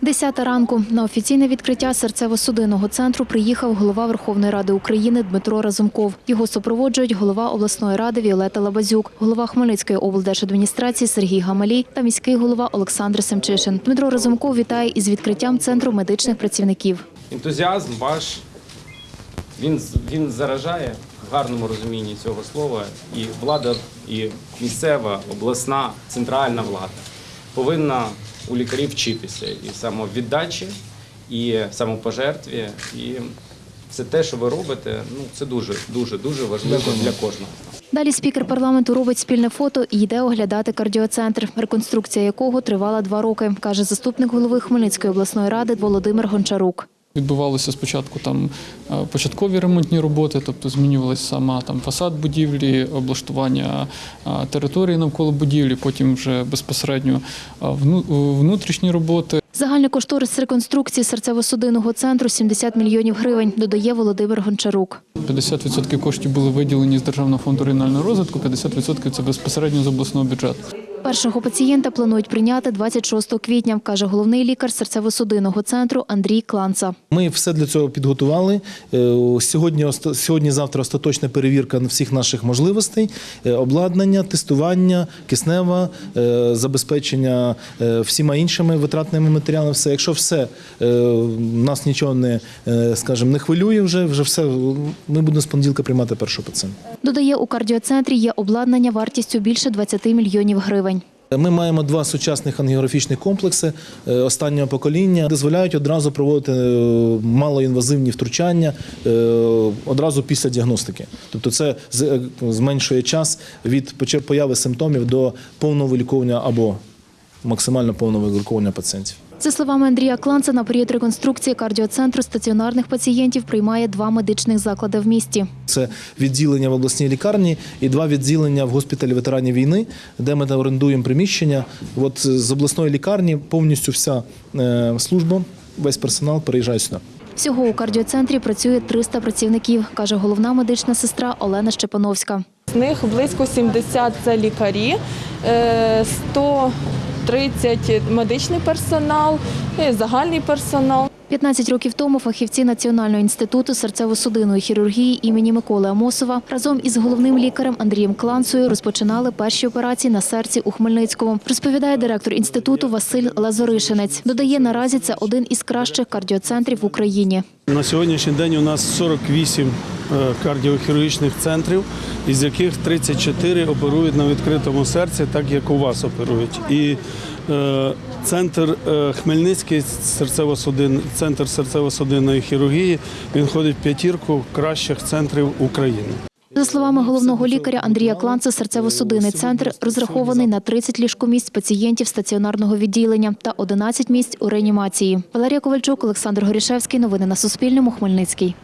Десята ранку на офіційне відкриття серцево-судинного центру приїхав голова Верховної Ради України Дмитро Разумков. Його супроводжують голова обласної ради Віолета Лабазюк, голова Хмельницької облдержадміністрації Сергій Гамалій та міський голова Олександр Семчишин. Дмитро Разумков вітає із відкриттям центру медичних працівників. ентузіазм ваш він, він заражає в гарному розумінні цього слова. І влада, і місцева, обласна, центральна влада повинна у лікарів вчитися і самовіддачі, і самопожертві. І це те, що ви робите, ну це дуже, дуже, дуже важливо для кожного. Далі спікер парламенту робить спільне фото і йде оглядати кардіоцентр, реконструкція якого тривала два роки, каже заступник голови Хмельницької обласної ради Володимир Гончарук. Відбувалися спочатку там е, початкові ремонтні роботи, тобто змінювалася сама там фасад будівлі, облаштування е, території навколо будівлі, потім вже безпосередньо е, внутрішні роботи. Загальний кошторис реконструкції серцево-судинного центру 70 мільйонів гривень, додає Володимир Гончарук. 50% коштів були виділені з Державного фонду регіонального розвитку, 50% це безпосередньо з обласного бюджету. Першого пацієнта планують прийняти 26 квітня, каже головний лікар серцево-судинного центру Андрій Кланца. Ми все для цього підготували. Е, Сьогодні, оста- сьогодні-завтра остаточна перевірка всіх наших можливостей, е, обладнання, тестування, киснева, е, забезпечення всіма іншими витратними матеріалами. Все, якщо все нас нічого не, скажімо, не хвилює, вже вже все. Ми будемо з понеділка приймати першого пацієнта. Додає, у кардіоцентрі є обладнання вартістю більше 20 мільйонів гривень. Ми маємо два сучасних ангіографічних комплекси е, останнього покоління, дозволяють одразу проводити е, малоінвазивні втручання е, одразу після діагностики. Тобто це зменшує час від появи симптомів до повного виліковування або максимально повного вигуркування пацієнтів. За словами Андрія Кланца, на період реконструкції кардіоцентру стаціонарних пацієнтів приймає два медичних заклади в місті. Це відділення в обласній лікарні і два відділення в госпіталі ветеранів війни, де ми орендуємо приміщення. От з обласної лікарні повністю вся е, служба, весь персонал переїжджає сюди. Всього у кардіоцентрі працює 300 працівників, каже головна медична сестра Олена Щепановська. З них близько 70 – це лікарі, е, 100 30 е, медичний персонал, е, загальний персонал. 15 років тому фахівці Національного інституту серцево-судинної хірургії імені Миколи Амосова разом із головним лікарем Андрієм Кланцею розпочинали перші операції на серці у Хмельницькому. Розповідає директор інституту Василь Лазоришинець. Додає, наразі це один із кращих кардіоцентрів в Україні. На сьогоднішній день у нас 48 кардіохірургічних центрів, із яких 34 оперують на відкритому серці, так як у вас оперують. І е, центр е, Хмельницький серцево-судин, центр серцево-судинної хірургії, він входить в п'ятірку кращих центрів України. За словами головного лікаря Андрія Кланца, серцево-судинний центр розрахований на 30 ліжкомісць пацієнтів стаціонарного відділення та 11 місць у реанімації. Валерія Ковальчук, Олександр Горішевський. Новини на Суспільному. Хмельницький.